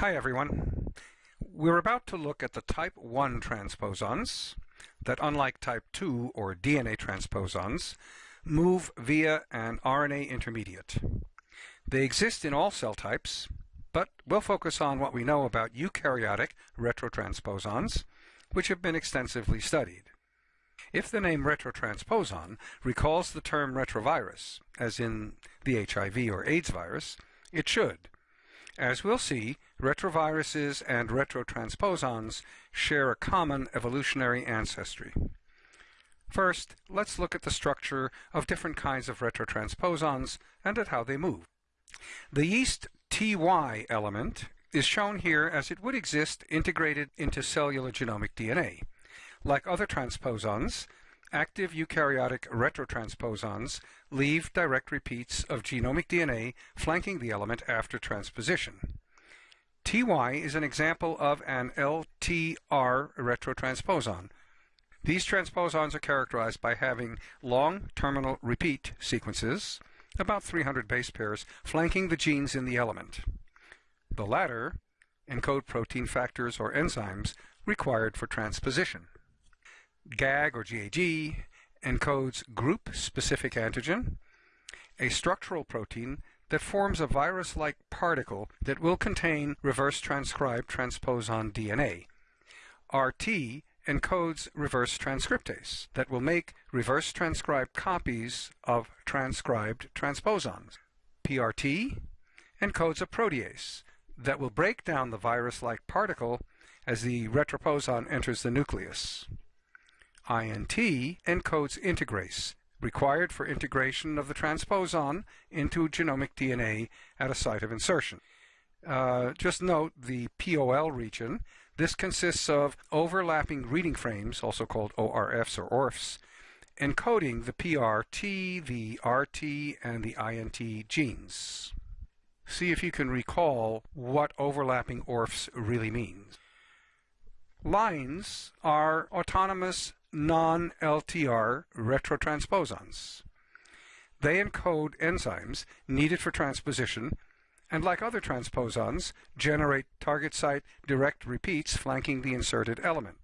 Hi everyone. We're about to look at the type 1 transposons that unlike type 2 or DNA transposons move via an RNA intermediate. They exist in all cell types, but we'll focus on what we know about eukaryotic retrotransposons, which have been extensively studied. If the name retrotransposon recalls the term retrovirus, as in the HIV or AIDS virus, it should. As we'll see, retroviruses and retrotransposons share a common evolutionary ancestry. First, let's look at the structure of different kinds of retrotransposons and at how they move. The yeast TY element is shown here as it would exist integrated into cellular genomic DNA. Like other transposons, active eukaryotic retrotransposons leave direct repeats of genomic DNA flanking the element after transposition. TY is an example of an LTR retrotransposon. These transposons are characterized by having long terminal repeat sequences, about 300 base pairs, flanking the genes in the element. The latter encode protein factors or enzymes required for transposition. GAG or GAG encodes group-specific antigen, a structural protein that forms a virus-like particle that will contain reverse transcribed transposon DNA. RT encodes reverse transcriptase that will make reverse transcribed copies of transcribed transposons. PRT encodes a protease that will break down the virus-like particle as the retroposon enters the nucleus. INT encodes integrase, required for integration of the transposon into genomic DNA at a site of insertion. Uh, just note the POL region. This consists of overlapping reading frames, also called ORFs or ORFs, encoding the PRT, the RT, and the INT genes. See if you can recall what overlapping ORFs really means. Lines are autonomous non-LTR retrotransposons. They encode enzymes needed for transposition and like other transposons, generate target site direct repeats flanking the inserted element.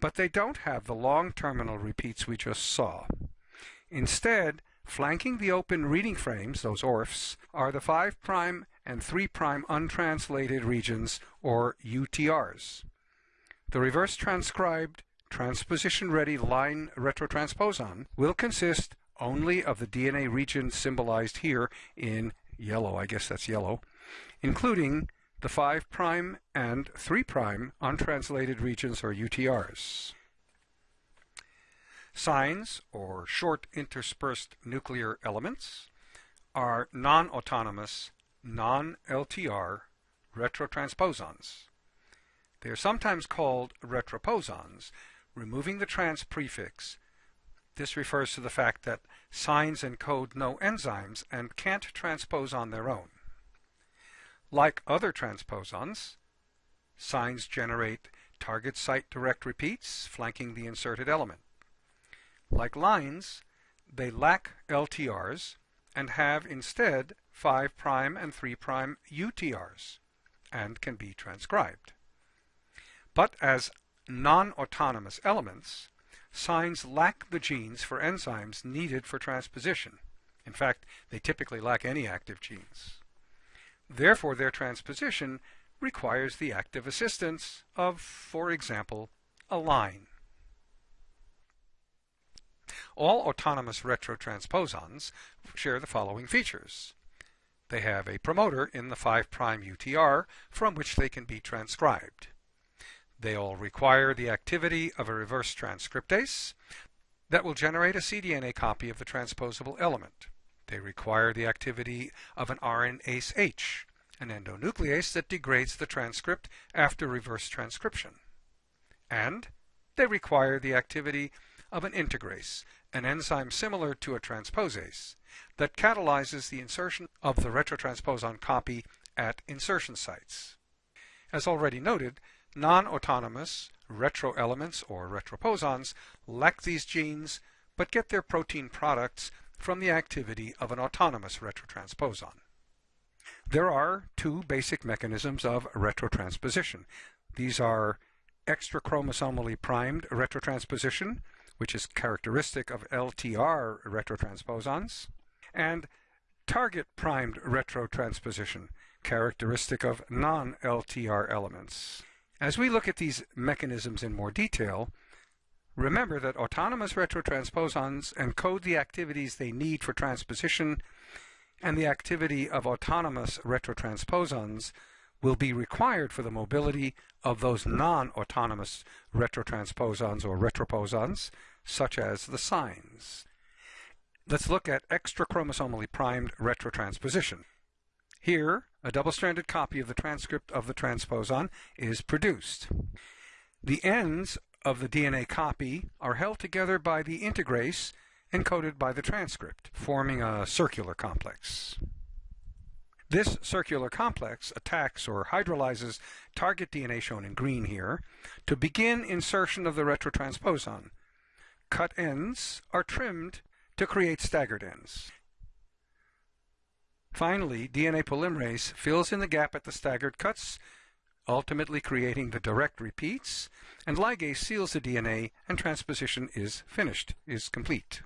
But they don't have the long terminal repeats we just saw. Instead, flanking the open reading frames, those ORFs, are the 5' and 3' untranslated regions, or UTRs. The reverse transcribed transposition-ready line retrotransposon will consist only of the DNA region symbolized here in yellow, I guess that's yellow, including the 5' and 3' untranslated regions or UTRs. SINEs, or short interspersed nuclear elements, are non-autonomous, non-LTR retrotransposons. They are sometimes called retroposons removing the trans prefix. This refers to the fact that SINEs encode no enzymes and can't transpose on their own. Like other transposons, SINEs generate target site direct repeats flanking the inserted element. Like lines, they lack LTRs and have instead 5' and 3' UTRs and can be transcribed. But as non-autonomous elements, SINEs lack the genes for enzymes needed for transposition. In fact, they typically lack any active genes. Therefore, their transposition requires the active assistance of, for example, a line. All autonomous retrotransposons share the following features. They have a promoter in the 5' UTR from which they can be transcribed. They all require the activity of a reverse transcriptase that will generate a cDNA copy of the transposable element. They require the activity of an RNase H, an endonuclease that degrades the transcript after reverse transcription. And they require the activity of an integrase, an enzyme similar to a transposase, that catalyzes the insertion of the retrotransposon copy at insertion sites. As already noted, Non-autonomous retroelements or retroposons lack these genes but get their protein products from the activity of an autonomous retrotransposon. There are two basic mechanisms of retrotransposition. These are extrachromosomally primed retrotransposition, which is characteristic of LTR retrotransposons, and target primed retrotransposition, characteristic of non-LTR elements. As we look at these mechanisms in more detail, remember that autonomous retrotransposons encode the activities they need for transposition, and the activity of autonomous retrotransposons will be required for the mobility of those non-autonomous retrotransposons or retroposons, such as the SINEs. Let's look at extrachromosomally primed retrotransposition. Here, a double-stranded copy of the transcript of the transposon is produced. The ends of the DNA copy are held together by the integrase encoded by the transcript, forming a circular complex. This circular complex attacks or hydrolyzes target DNA shown in green here to begin insertion of the retrotransposon. Cut ends are trimmed to create staggered ends. Finally, DNA polymerase fills in the gap at the staggered cuts, ultimately creating the direct repeats, and ligase seals the DNA and transposition is finished, is complete.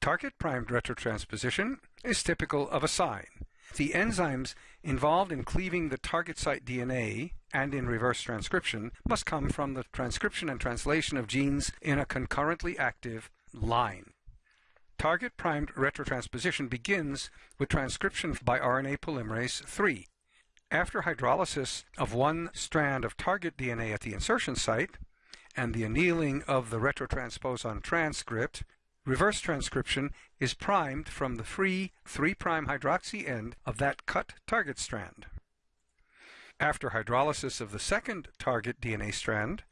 Target primed retrotransposition is typical of a SINE. The enzymes involved in cleaving the target site DNA and in reverse transcription must come from the transcription and translation of genes in a concurrently active line. Target primed retrotransposition begins with transcription by RNA polymerase III. After hydrolysis of one strand of target DNA at the insertion site and the annealing of the retrotransposon transcript, reverse transcription is primed from the free 3' hydroxy end of that cut target strand. After hydrolysis of the second target DNA strand,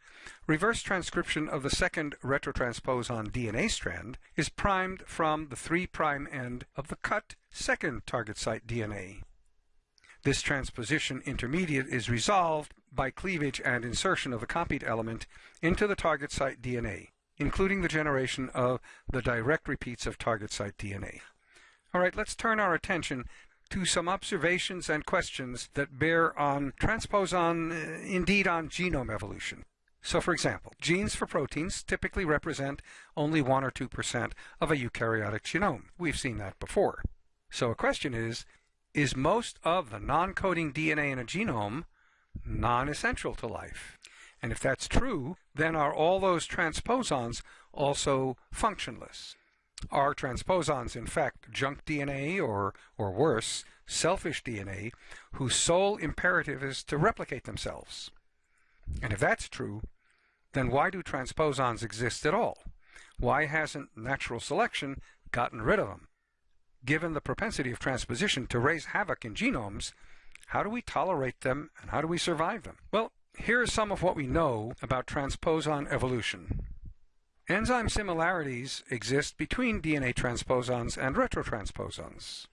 reverse transcription of the second retrotransposon DNA strand is primed from the 3' end of the cut second target site DNA. This transposition intermediate is resolved by cleavage and insertion of the copied element into the target site DNA, including the generation of the direct repeats of target site DNA. All right, let's turn our attention to some observations and questions that bear on transposon, uh, indeed on genome evolution. So for example, genes for proteins typically represent only 1 or 2% of a eukaryotic genome. We've seen that before. So a question is, is most of the non-coding DNA in a genome non-essential to life? And if that's true, then are all those transposons also functionless? Are transposons in fact junk DNA or, or worse, selfish DNA whose sole imperative is to replicate themselves? And if that's true, then why do transposons exist at all? Why hasn't natural selection gotten rid of them? given the propensity of transposition to raise havoc in genomes, how do we tolerate them and how do we survive them? Well, here is some of what we know about transposon evolution. Enzyme similarities exist between DNA transposons and retrotransposons.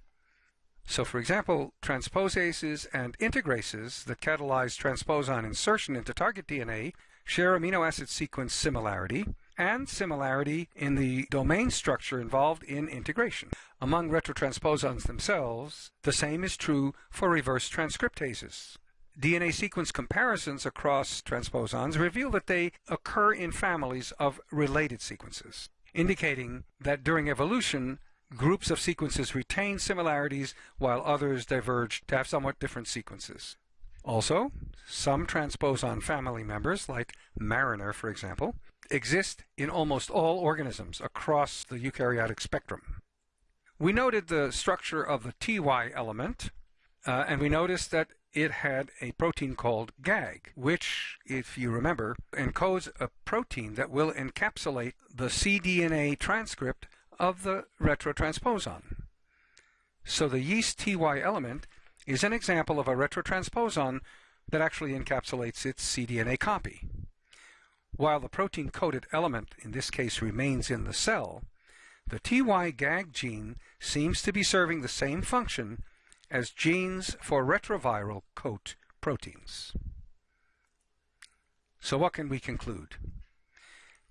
So for example, transposases and integrases that catalyze transposon insertion into target DNA share amino acid sequence similarity, and similarity in the domain structure involved in integration. Among retrotransposons themselves, the same is true for reverse transcriptases. DNA sequence comparisons across transposons reveal that they occur in families of related sequences, indicating that during evolution, groups of sequences retain similarities while others diverge to have somewhat different sequences. Also, some transposon family members, like Mariner for example, exist in almost all organisms across the eukaryotic spectrum. We noted the structure of the TY element, uh, and we noticed that it had a protein called GAG, which, if you remember, encodes a protein that will encapsulate the cDNA transcript of the retrotransposon. So the yeast TY element is an example of a retrotransposon that actually encapsulates its cDNA copy. While the protein-coded element in this case remains in the cell, the TY-GAG gene seems to be serving the same function as genes for retroviral coat proteins. So what can we conclude?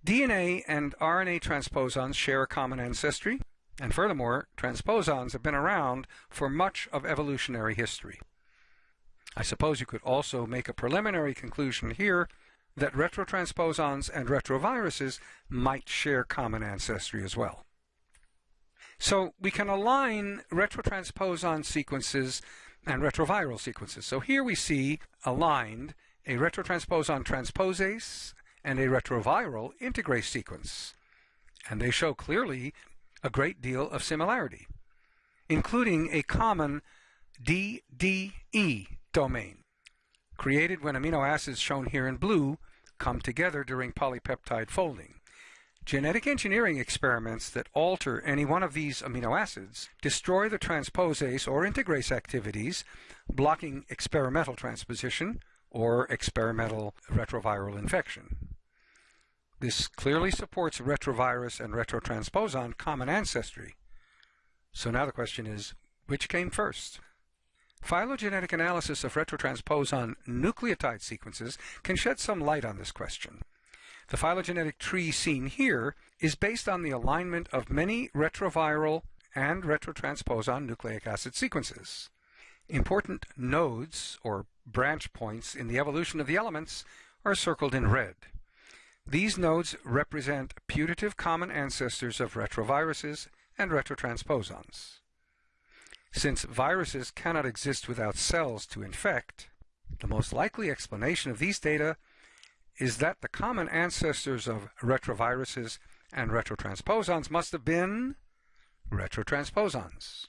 DNA and RNA transposons share a common ancestry, And furthermore, transposons have been around for much of evolutionary history. I suppose you could also make a preliminary conclusion here that retrotransposons and retroviruses might share common ancestry as well. So we can align retrotransposon sequences and retroviral sequences. So here we see aligned a retrotransposon transposase and a retroviral integrase sequence. And they show clearly a great deal of similarity, including a common DDE domain, created when amino acids shown here in blue come together during polypeptide folding. Genetic engineering experiments that alter any one of these amino acids destroy the transposase or integrase activities, blocking experimental transposition or experimental retroviral infection. This clearly supports retrovirus and retrotransposon common ancestry. So now the question is, which came first? Phylogenetic analysis of retrotransposon nucleotide sequences can shed some light on this question. The phylogenetic tree seen here is based on the alignment of many retroviral and retrotransposon nucleic acid sequences. Important nodes, or branch points, in the evolution of the elements are circled in red. These nodes represent putative common ancestors of retroviruses and retrotransposons. Since viruses cannot exist without cells to infect, the most likely explanation of these data is that the common ancestors of retroviruses and retrotransposons must have been retrotransposons.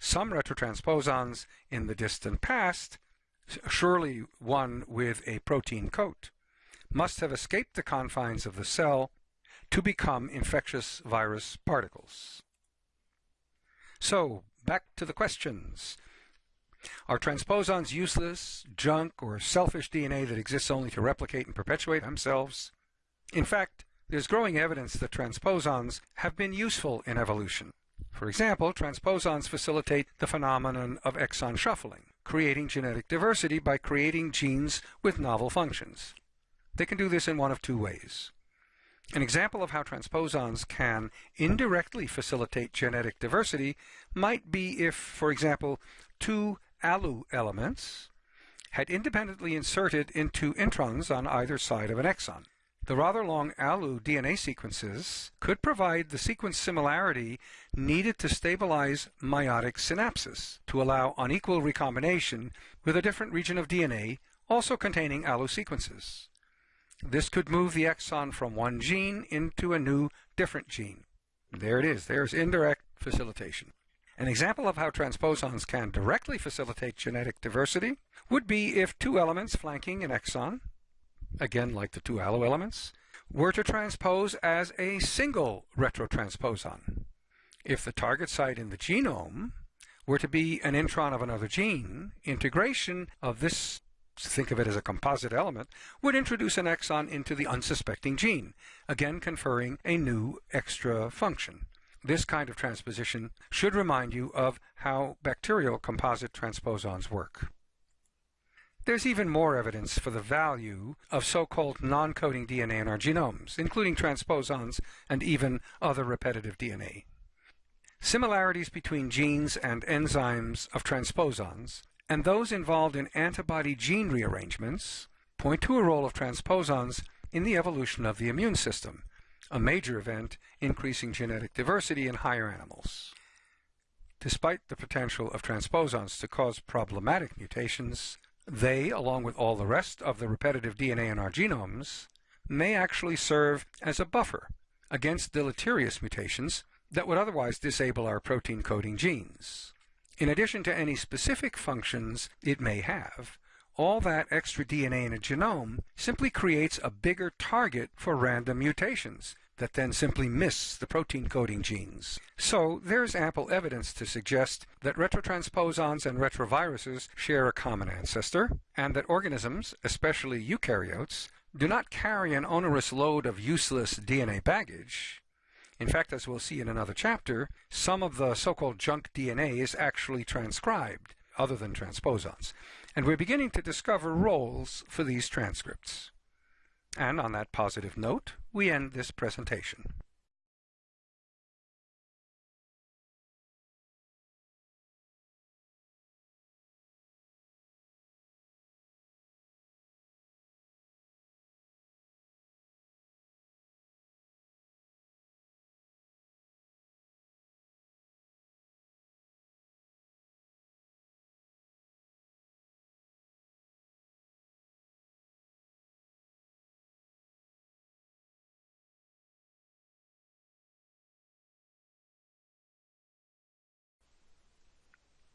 Some retrotransposons in the distant past, surely one with a protein coat, must have escaped the confines of the cell to become infectious virus particles. So, back to the questions. Are transposons useless, junk, or selfish DNA that exists only to replicate and perpetuate themselves? In fact, there's growing evidence that transposons have been useful in evolution. For example, transposons facilitate the phenomenon of exon shuffling, creating genetic diversity by creating genes with novel functions. They can do this in one of two ways. An example of how transposons can indirectly facilitate genetic diversity might be if, for example, two ALU elements had independently inserted into introns on either side of an exon. The rather long ALU DNA sequences could provide the sequence similarity needed to stabilize meiotic synapses to allow unequal recombination with a different region of DNA also containing ALU sequences. This could move the exon from one gene into a new different gene. There it is. There's indirect facilitation. An example of how transposons can directly facilitate genetic diversity would be if two elements flanking an exon, again like the two ALU elements, were to transpose as a single retrotransposon. If the target site in the genome were to be an intron of another gene, integration of this think of it as a composite element, would introduce an exon into the unsuspecting gene, again conferring a new extra function. This kind of transposition should remind you of how bacterial composite transposons work. There's even more evidence for the value of so-called non-coding DNA in our genomes, including transposons and even other repetitive DNA. Similarities between genes and enzymes of transposons, and those involved in antibody gene rearrangements, point to a role of transposons in the evolution of the immune system, a major event increasing genetic diversity in higher animals. Despite the potential of transposons to cause problematic mutations, they, along with all the rest of the repetitive DNA in our genomes, may actually serve as a buffer against deleterious mutations that would otherwise disable our protein coding genes. In addition to any specific functions it may have, all that extra DNA in a genome simply creates a bigger target for random mutations that then simply miss the protein coding genes. So there's ample evidence to suggest that retrotransposons and retroviruses share a common ancestor, and that organisms, especially eukaryotes, do not carry an onerous load of useless DNA baggage. In fact, as we'll see in another chapter, some of the so-called junk DNA is actually transcribed, other than transposons. And we're beginning to discover roles for these transcripts. And on that positive note, we end this presentation.